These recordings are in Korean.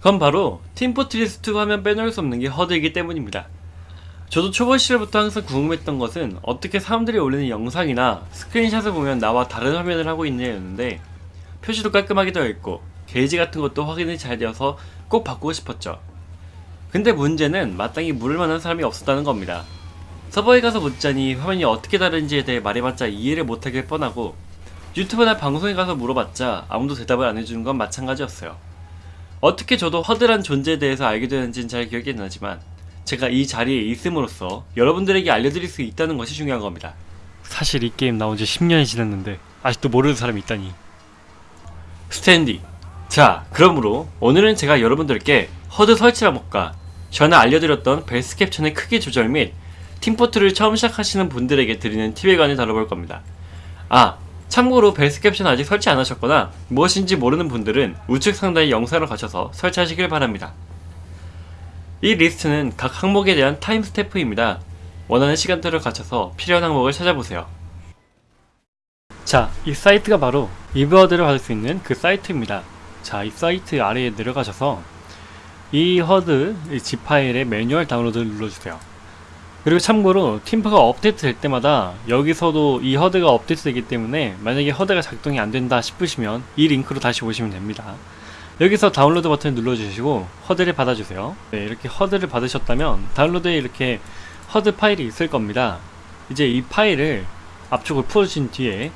그건 바로 팀포트리스2 하면 빼놓을 수 없는 게 허드이기 때문입니다. 저도 초보 시절부터 항상 궁금했던 것은 어떻게 사람들이 올리는 영상이나 스크린샷을 보면 나와 다른 화면을 하고 있냐였는데 표시도 깔끔하게 되어 있고 게이지 같은 것도 확인이 잘 되어서 꼭 바꾸고 싶었죠. 근데 문제는 마땅히 물을 만한 사람이 없었다는 겁니다. 서버에 가서 묻자니 화면이 어떻게 다른지에 대해 말해봤자 이해를 못하길 뻔하고 유튜브나 방송에 가서 물어봤자 아무도 대답을 안 해주는 건 마찬가지였어요. 어떻게 저도 HUD란 존재에 대해서 알게 되는지는 잘 기억이 안 나지만 제가 이 자리에 있음으로써 여러분들에게 알려드릴 수 있다는 것이 중요한 겁니다. 사실 이 게임 나온 지 10년이 지났는데 아직도 모르는 사람이 있다니. 스탠디. 자, 그러므로 오늘은 제가 여러분들께 HUD 설치 방법과 전에 알려드렸던 벨스 캡션의 크기 조절 및 팀포를 처음 시작하시는 분들에게 드리는 팁에 관해 다뤄볼 겁니다. 아, 참고로 벨스 캡션 아직 설치 안 하셨거나 무엇인지 모르는 분들은 우측 상단의 영상을 가셔서 설치하시길 바랍니다. 이 리스트는 각 항목에 대한 time stamp입니다. 원하는 시간대를 맞춰서 필요한 항목을 찾아보세요. 자, 이 사이트가 바로 이브 HUD를 받을 수 있는 그 사이트입니다. 자, 이 사이트 아래에 내려가셔서 이 HUD 이 zip 파일의 매뉴얼 다운로드를 눌러주세요. 그리고 참고로 팀포가 업데이트 될 때마다 여기서도 이 HUD가 업데이트 되기 때문에 만약에 HUD가 작동이 안 된다 싶으시면 이 링크로 다시 오시면 됩니다. 여기서 다운로드 버튼을 눌러주시고 HUD를 받아주세요. 네, 이렇게 HUD를 받으셨다면 다운로드에 이렇게 HUD 파일이 있을 겁니다. 이제 이 파일을 압축을 풀어주신 뒤에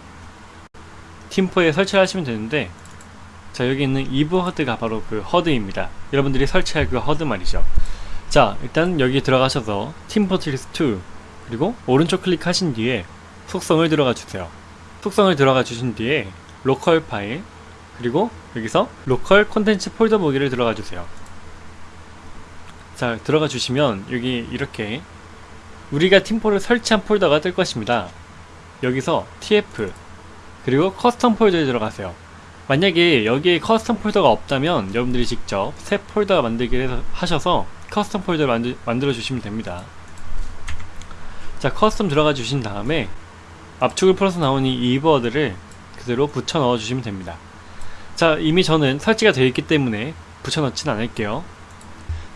팀포에 설치를 하시면 되는데 자 여기 있는 이브 HUD가 바로 그 HUD입니다. 여러분들이 설치할 그 HUD 말이죠. 자 일단 여기 들어가셔서 팀 포트리스 2 그리고 오른쪽 클릭하신 뒤에 속성을 들어가 주세요. 속성을 들어가 주신 뒤에 로컬 파일 그리고 여기서 로컬 콘텐츠 폴더 보기를 들어가 주세요. 자 들어가 주시면 여기 이렇게 우리가 팀포를 설치한 폴더가 뜰 것입니다. 여기서 tf 그리고 custom 폴더에 들어가세요. 만약에 여기에 custom 폴더가 없다면 여러분들이 직접 새 폴더 만들기를 하셔서 custom 폴더를 만들, 만들어 주시면 됩니다. 자 custom 들어가 주신 다음에 압축을 풀어서 나온 이 이버드를 그대로 붙여 넣어 주시면 됩니다. 자 이미 저는 설치가 되어 있기 때문에 붙여 넣진 않을게요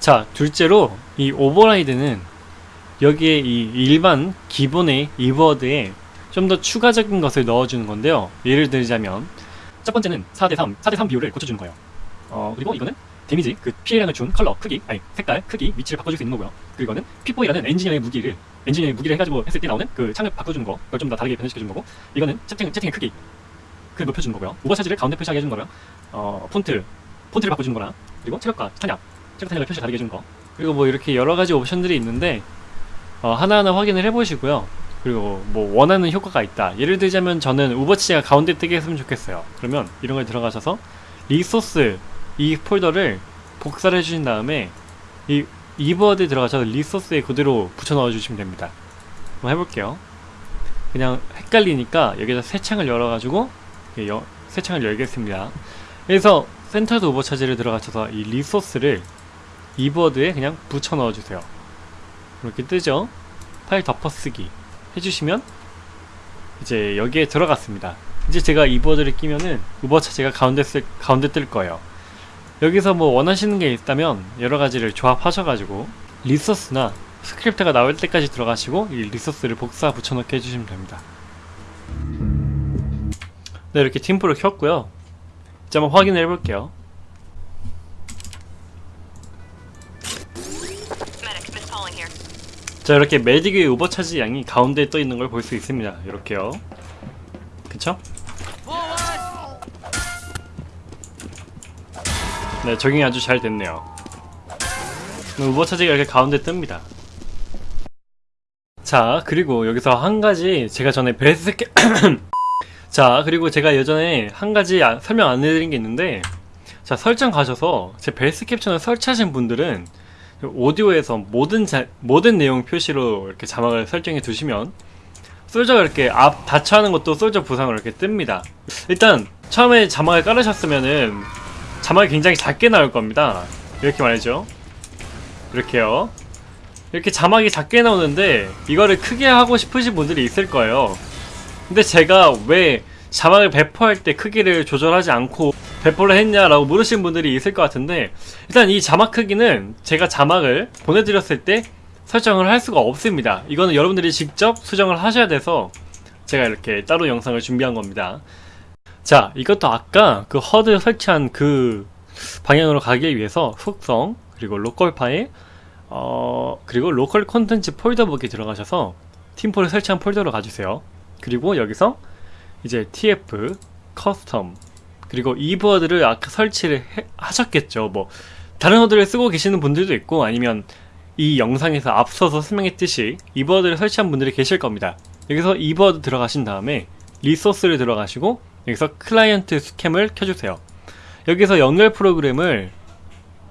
자 둘째로 이 override는 여기에 이 일반 기본의 이버드에 좀 더 추가적인 것을 넣어주는 건데요 예를 들자면 첫 번째는 4대3 4대3 비율을 고쳐주는 거예요 어 그리고 이거는 데미지 그 피해량을 준 컬러 크기 아니 색깔 크기 위치를 바꿔줄 수 있는 거고요 그리고 이거는 피포이라는 엔지니어의 무기를 엔지니어의 무기를 해가지고 했을 때 나오는 그 창을 바꿔주는 거 그걸 좀 더 다르게 변형시켜주는 거고 이거는 채팅, 채팅의 크기 그 높여주는 거고요. 오버 차지를 가운데 표시하게 해주는 거고요. 어, 폰트, 폰트를 바꿔주는 거랑 그리고 체력과 탄약, 체력 탄약을 표시 다르게 해주는 거. 그리고 뭐 이렇게 여러 가지 옵션들이 있는데 어, 하나하나 확인을 해보시고요. 그리고 뭐 원하는 효과가 있다. 예를 들자면 저는 ubercharge가 가운데 뜨게 했으면 좋겠어요. 그러면 이런 걸 들어가셔서 resource 이 폴더를 복사를 해주신 다음에 이 이버드에 들어가셔서 resource에 그대로 붙여 넣어 주시면 됩니다. 한번 해볼게요. 그냥 헷갈리니까 여기다 새 창을 열어가지고 여, 새 창을 열겠습니다. 그래서 센터드 오버차지를 들어가셔서 이 resource를 이버드에 그냥 붙여 넣어주세요. 이렇게 뜨죠? 파일 덮어쓰기 해주시면 이제 여기에 들어갔습니다. 이제 제가 이버드를 끼면은 ubercharge가 가운데 쓸, 가운데 뜰 거예요. 여기서 뭐 원하시는 게 있다면 여러 가지를 조합하셔가지고 resource나 script가 나올 때까지 들어가시고 이 resource를 복사 붙여넣기 해주시면 됩니다. 네, 이렇게 팀포를 켰고요. 이제 한번 확인을 해볼게요. 자, 이렇게 메딕의 ubercharge 양이 가운데에 떠 있는 걸 볼 수 있습니다. 이렇게요. 그쵸? 네, 적용이 아주 잘 됐네요. 오버차지가 이렇게 가운데 뜹니다. 자, 그리고 여기서 한 가지 제가 전에 베스트 자 그리고 제가 예전에 한 가지 아, 설명 안 해드린 게 있는데 자 설정 가셔서 제 벨스 캡처를 설치하신 분들은 오디오에서 모든 자, 모든 내용 표시로 이렇게 자막을 설정해 두시면 솔저가 이렇게 앞 닫혀하는 것도 솔저 부상으로 이렇게 뜹니다 일단 처음에 자막을 깔으셨으면은 자막이 굉장히 작게 나올 겁니다 이렇게 말이죠 이렇게요 이렇게 자막이 작게 나오는데 이거를 크게 하고 싶으신 분들이 있을 거예요 근데 제가 왜 자막을 배포할 때 크기를 조절하지 않고 배포를 했냐라고 물으시는 분들이 있을 것 같은데 일단 이 자막 크기는 제가 자막을 보내드렸을 때 설정을 할 수가 없습니다. 이거는 여러분들이 직접 수정을 하셔야 돼서 제가 이렇게 따로 영상을 준비한 겁니다. 자, 이것도 아까 그 HUD 설치한 그 방향으로 가기 위해서 속성, 그리고 로컬 파일, 어, 그리고 로컬 콘텐츠 폴더 보기에 들어가셔서 팀포를 설치한 폴더로 가주세요. 그리고 여기서 이제 TF, custom, 그리고 이 버드를 아까 설치를 해- 하셨겠죠. 뭐, 다른 HUD를 쓰고 계시는 분들도 있고, 아니면 이 영상에서 앞서서 설명했듯이 이 버드를 설치한 분들이 계실 겁니다. 여기서 이 버드 들어가신 다음에 resource를 들어가시고 여기서 client scheme을 켜주세요. 여기서 연결 프로그램을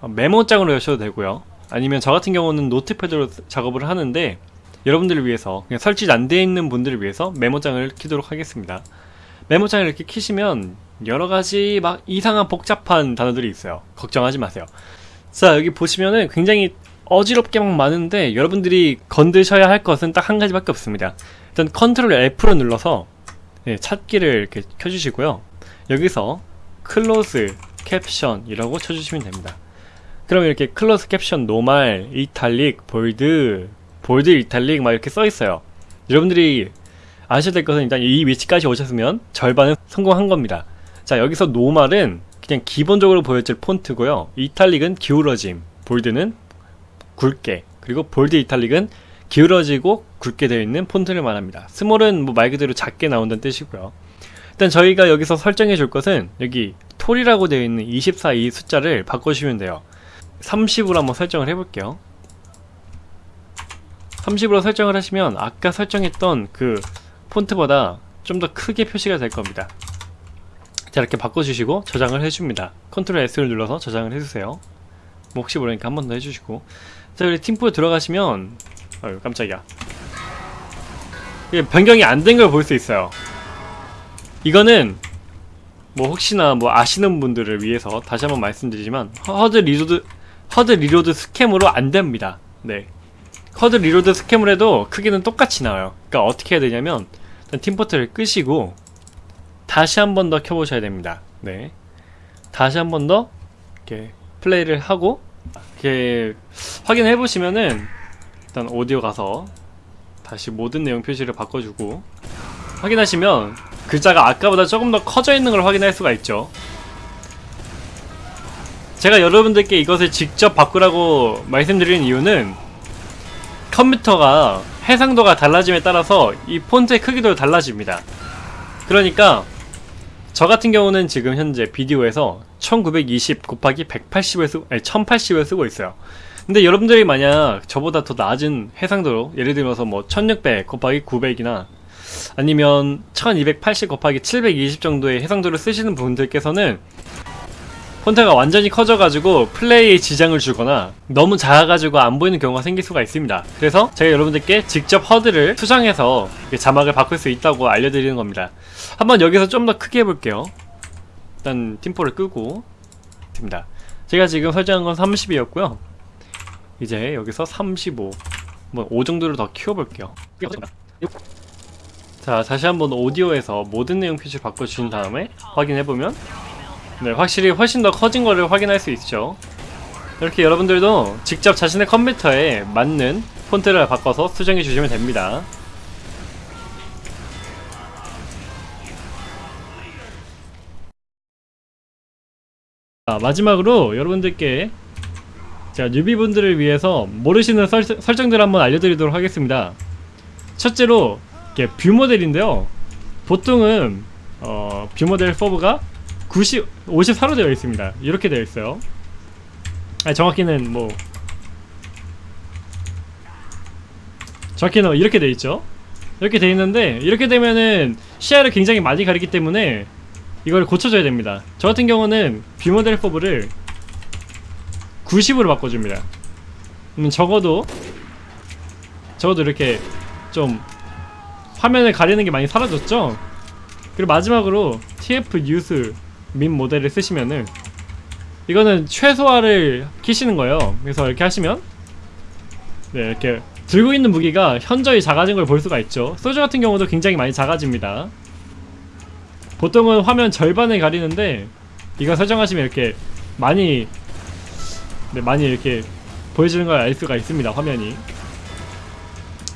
메모장으로 여셔도 되고요. 아니면 저 같은 경우는 노트패드로 작업을 하는데 여러분들을 위해서 그냥 설치 안 되어 있는 분들을 위해서 메모장을 키도록 하겠습니다. 메모장을 이렇게 키시면 여러 가지 막 이상한 복잡한 단어들이 있어요. 걱정하지 마세요. 자 여기 보시면은 굉장히 어지럽게 막 많은데 여러분들이 건드셔야 할 것은 딱 한 가지밖에 없습니다. 일단 컨트롤 F로 눌러서 네, 찾기를 이렇게 켜주시고요. 여기서 close caption이라고 쳐주시면 됩니다. 그럼 이렇게 close caption normal, italic, bold, bold italic 막 이렇게 써 있어요. 여러분들이 아셔야 될 것은 일단 이 위치까지 오셨으면 절반은 성공한 겁니다. 자 여기서 노말은 그냥 기본적으로 보여줄 폰트고요. 이탈릭은 기울어짐, 볼드는 굵게, 그리고 볼드 이탈릭은 기울어지고 굵게 되어 있는 폰트를 말합니다. 스몰은 뭐 말 그대로 작게 나온다는 뜻이고요. 일단 저희가 여기서 설정해 줄 것은 여기 톨이라고 되어 있는 24 이 숫자를 바꿔주시면 돼요. 30으로 한번 설정을 해볼게요. 30으로 설정을 하시면 아까 설정했던 그 폰트보다 좀 더 크게 표시가 될 겁니다. 자 이렇게 바꿔주시고 저장을 해줍니다. 컨트롤 S를 눌러서 저장을 해주세요. 뭐 혹시 모르니까 한 번 더 해주시고 자 여기 팀포에 들어가시면 어휴 깜짝이야. 이게 변경이 안 된 걸 볼 수 있어요. 이거는 뭐 혹시나 뭐 아시는 분들을 위해서 다시 한번 말씀드리지만 HUD reload HUD reload scheme으로 안 됩니다. 네. HUD reload scheme을 해도 크기는 똑같이 나와요. 그러니까 어떻게 해야 되냐면 팀포를 끄시고 다시 한 번 더 켜보셔야 됩니다. 네. 다시 한 번 더 이렇게 플레이를 하고 이렇게 확인해 보시면은 일단 오디오 가서 다시 모든 내용 표시를 바꿔주고 확인하시면 글자가 아까보다 조금 더 커져 있는 걸 확인할 수가 있죠 제가 여러분들께 이것을 직접 바꾸라고 말씀드리는 이유는 컴퓨터가 해상도가 달라짐에 따라서 이 폰트의 크기도 달라집니다 그러니까 저 같은 경우는 지금 현재 비디오에서 1920 곱하기 180을 쓰고, 아니 1080을 쓰고 있어요. 근데 여러분들이 만약 저보다 더 낮은 해상도로, 예를 들어서 뭐 1600 곱하기 900이나 아니면 1280 곱하기 720 정도의 해상도를 쓰시는 분들께서는 폰트가 완전히 커져가지고 플레이에 지장을 주거나 너무 작아가지고 안 보이는 경우가 생길 수가 있습니다. 그래서 제가 여러분들께 직접 허드를 수정해서 자막을 바꿀 수 있다고 알려드리는 겁니다. 한번 여기서 좀 더 크게 해볼게요. 일단 팀포를 끄고 있습니다. 제가 지금 설정한 건 30이었고요. 이제 여기서 35, 뭐5 정도를 더 키워볼게요. 자, 다시 한번 오디오에서 모든 내용 표시를 바꿔주신 다음에 확인해보면 네, 확실히 훨씬 더 커진 거를 확인할 수 있죠. 이렇게 여러분들도 직접 자신의 컴퓨터에 맞는 폰트를 바꿔서 수정해 주시면 됩니다. 자, 마지막으로 여러분들께 제가 newbie분들을 위해서 모르시는 설, 설정들 한번 알려드리도록 하겠습니다. 첫째로 이게 view model인데요. 보통은 어, view model FOV가 90, 54로 되어 있습니다. 이렇게 되어 있어요. 아니, 정확히는 뭐 정확히는 이렇게 되어 있죠. 이렇게 되어 있는데 이렇게 되면은 시야를 굉장히 많이 가리기 때문에 이걸 고쳐줘야 됩니다. 저 같은 경우는 view model FOV를 90으로 바꿔줍니다. 그러면 적어도 적어도 이렇게 좀 화면을 가리는 게 많이 사라졌죠? 그리고 마지막으로 TF 뉴스 민 모델을 쓰시면은 이거는 최소화를 키시는 거예요. 그래서 이렇게 하시면 네 이렇게 들고 있는 무기가 현저히 작아진 걸 볼 수가 있죠. 소주 같은 경우도 굉장히 많이 작아집니다. 보통은 화면 절반을 가리는데 이거 설정하시면 이렇게 많이 네, 많이 이렇게 보여지는 걸 알 수가 있습니다 화면이.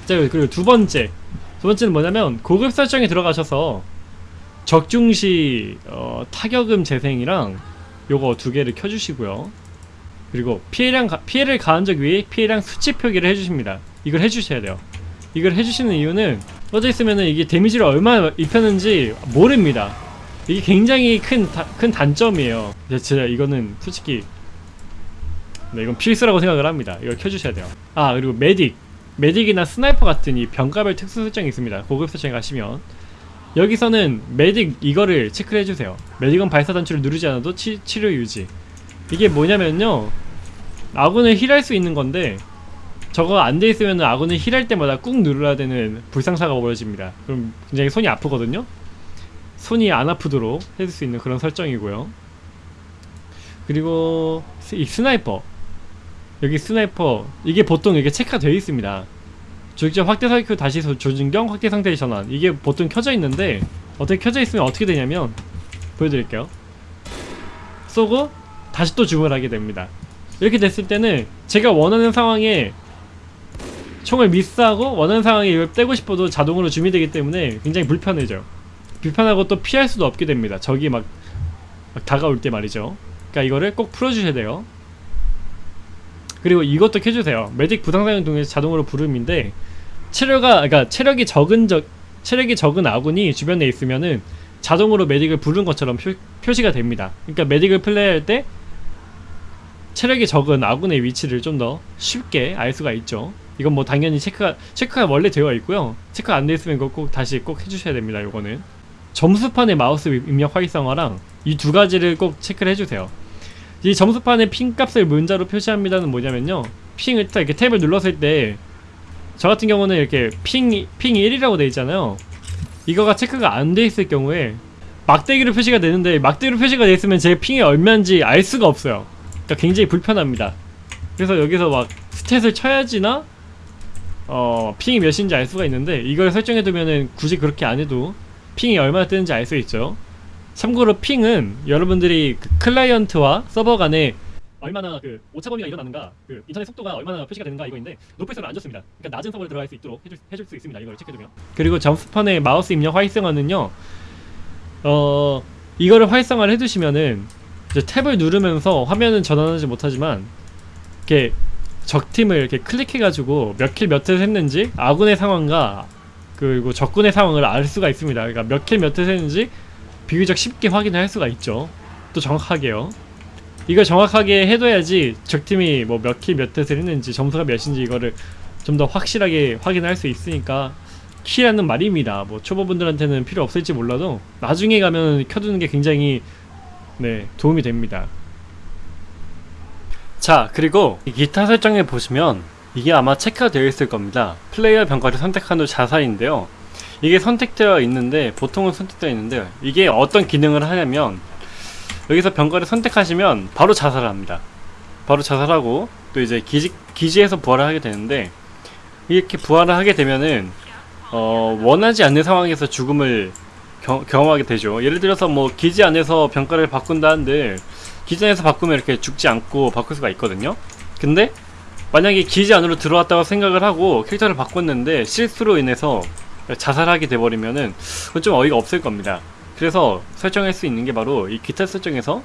자 그리고 두 번째. 두 번째는 뭐냐면 고급 설정에 들어가셔서 적중시 어, 타격음 재생이랑 요거 두 개를 켜주시고요. 그리고 피해량 가- 피해를 가한 적 위에 피해량 수치 표기를 해주십니다. 이걸 해주셔야 돼요. 이걸 해주시는 이유는 꺼져 있으면은 이게 데미지를 얼마나 입혔는지 모릅니다. 이게 굉장히 큰, 다- 큰 단점이에요. 진짜 이거는 솔직히 네, 이건 필수라고 생각을 합니다. 이걸 켜주셔야 돼요. 아 그리고 medic. Medic이나 sniper 같은 이 병과별 특수 설정이 있습니다. 고급 설정에 가시면. 여기서는 medic 이거를 체크를 해주세요. Medic은 발사 단추를 누르지 않아도 치, 치료 유지. 이게 뭐냐면요. 아군을 heal할 수 있는 건데 저거 안 돼 있으면 아군을 heal할 때마다 꾹 눌러야 되는 불상사가 벌어집니다. 그럼 굉장히 손이 아프거든요. 손이 안 아프도록 해줄 수 있는 그런 설정이고요. 그리고 스- 이 sniper 여기 sniper 이게 보통 이게 체크가 되어 있습니다. 조준경 확대 사이클 다시 소- 조준경 확대 상태 전환. 이게 보통 켜져 있는데 어떻게 켜져 있으면 어떻게 되냐면 보여드릴게요. 쏘고 다시 또 줌을 하게 됩니다. 이렇게 됐을 때는 제가 원하는 상황에 총을 미스하고 원하는 상황에 이걸 떼고 싶어도 자동으로 줌이 되기 때문에 굉장히 불편해져요. 불편하고 또 피할 수도 없게 됩니다. 적이 막, 막 다가올 때 말이죠. 그러니까 이거를 꼭 풀어주셔야 돼요 그리고 이것도 켜주세요. 메딕 부상상을 통해서 자동으로 부름인데 체력가 그러니까 체력이 적은 적 체력이 적은 아군이 주변에 있으면은 자동으로 메딕을 부른 것처럼 표, 표시가 됩니다. 그러니까 메딕을 플레이할 때 체력이 적은 아군의 위치를 좀 더 쉽게 알 수가 있죠. 이건 뭐 당연히 체크가 체크가 원래 되어 있고요. 체크 안돼 있으면 이거 꼭 다시 꼭 해주셔야 됩니다 이거는. 점수판의 마우스 입력 활성화랑 이 두 가지를 꼭 체크를 해주세요 이 점수판에 핑 값을 문자로 표시합니다는 뭐냐면요. 핑을 딱 이렇게 탭을 눌렀을 때 저 같은 경우는 이렇게 핑, 핑 1이라고 돼 있잖아요. 이거가 체크가 안 돼 있을 경우에 막대기로 표시가 되는데 막대기로 표시가 돼 있으면 제 핑이 얼마인지 알 수가 없어요. 그러니까 굉장히 불편합니다. 그래서 여기서 막 스탯을 쳐야지나 어 핑이 몇인지 알 수가 있는데 이걸 설정해 두면은 굳이 그렇게 안 해도 핑이 얼마나 뜨는지 알 수 있죠 참고로 핑은 여러분들이 그 클라이언트와 서버 간에 얼마나 그 오차 범위가 일어나는가 그 인터넷 속도가 얼마나 표시가 되는가 이거인데 높을수록 안 좋습니다 그러니까 낮은 서버에 들어갈 수 있도록 해줄, 해줄 수 있습니다 이걸 체크해두면 그리고 점수판의 마우스 입력 활성화는요 어 이거를 활성화를 해두시면은 탭을 누르면서 화면은 전환하지 못하지만 이렇게 적팀을 이렇게 클릭해가지고 몇 kill 몇 회 했는지 아군의 상황과 그리고 적군의 상황을 알 수가 있습니다. 그러니까 몇 kill 몇 회 했는지 비교적 쉽게 확인을 할 수가 있죠. 또 정확하게요. 이걸 정확하게 해둬야지 적팀이 뭐 몇 kill 몇 회를 했는지 점수가 몇인지 이거를 좀 더 확실하게 확인할 수 있으니까 키라는 말입니다. 뭐 초보분들한테는 필요 없을지 몰라도 나중에 가면 켜두는 게 굉장히 네 도움이 됩니다. 자 그리고 이 기타 설정에 보시면 이게 아마 체크가 되어 있을 겁니다 플레이어 병가를 선택한 후 자살인데요 이게 선택되어 있는데 보통은 선택되어 있는데 이게 어떤 기능을 하냐면 여기서 병가를 선택하시면 바로 자살을 합니다. 바로 자살하고 또 이제 기지, 기지에서 부활을 하게 되는데 이렇게 부활을 하게 되면은 어, 원하지 않는 상황에서 죽음을 경, 경험하게 되죠. 예를 들어서 뭐 기지 안에서 병가를 바꾼다 한들 기지 안에서 바꾸면 이렇게 죽지 않고 바꿀 수가 있거든요. 근데 만약에 기지 안으로 들어왔다고 생각을 하고 캐릭터를 바꿨는데 실수로 인해서 자살하게 돼버리면은 그건 좀 어이가 없을 겁니다 그래서 설정할 수 있는 게 바로 이 기타 설정에서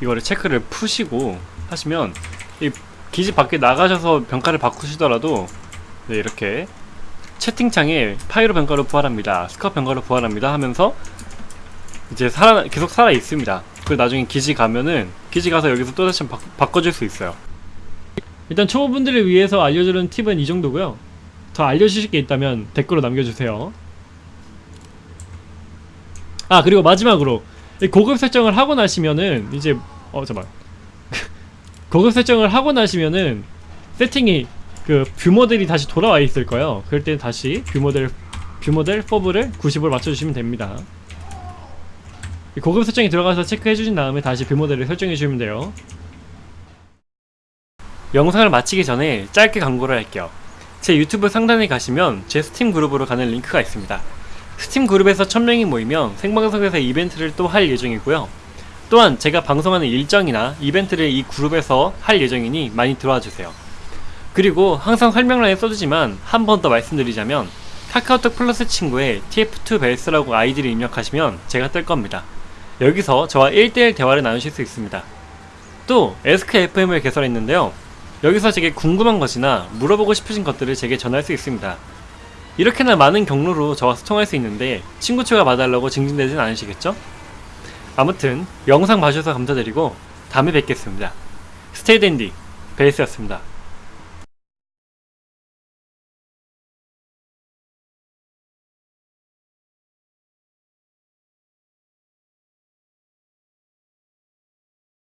이거를 체크를 푸시고 하시면 이 기지 밖에 나가셔서 병가를 바꾸시더라도 네, 이렇게 채팅창에 파이로 병가로 부활합니다 스커 병가로 부활합니다 하면서 이제 살아 계속 살아 있습니다. 그리고 나중에 기지 가면은 기지 가서 여기서 또 다시 바, 바꿔줄 수 있어요. 일단 초보분들을 위해서 알려주는 팁은 이 정도고요. 더 알려주실 게 있다면 댓글로 남겨주세요. 아 그리고 마지막으로 이 고급 설정을 하고 나시면은 이제 어 잠깐 고급 설정을 하고 나시면은 세팅이 그 view model이 다시 돌아와 있을 거예요. 그럴 때 다시 view model view model FOV를 90으로 맞춰주시면 됩니다. 이 고급 설정에 들어가서 체크해 주신 다음에 다시 view model을 설정해 주시면 돼요. 영상을 마치기 전에 짧게 광고를 할게요. 제 유튜브 상단에 가시면 제 스팀 그룹으로 가는 링크가 있습니다. 스팀 그룹에서 1000명이 모이면 생방송에서 이벤트를 또 할 예정이고요. 또한 제가 방송하는 일정이나 이벤트를 이 그룹에서 할 예정이니 많이 들어와 주세요. 그리고 항상 설명란에 써두지만 한 번 더 말씀드리자면 카카오톡 플러스 친구에 TF2 벨스라고 아이디를 입력하시면 제가 뜰 겁니다. 여기서 저와 1대1 대화를 나누실 수 있습니다. 또 ASKfm을 개설했는데요. 여기서 제게 궁금한 것이나 물어보고 싶으신 것들을 제게 전할 수 있습니다. 이렇게나 많은 경로로 저와 소통할 수 있는데 친구 추가 봐달라고 징징대진 않으시겠죠? 아무튼 영상 봐주셔서 감사드리고 다음에 뵙겠습니다. 스테이 댄디 베이스였습니다.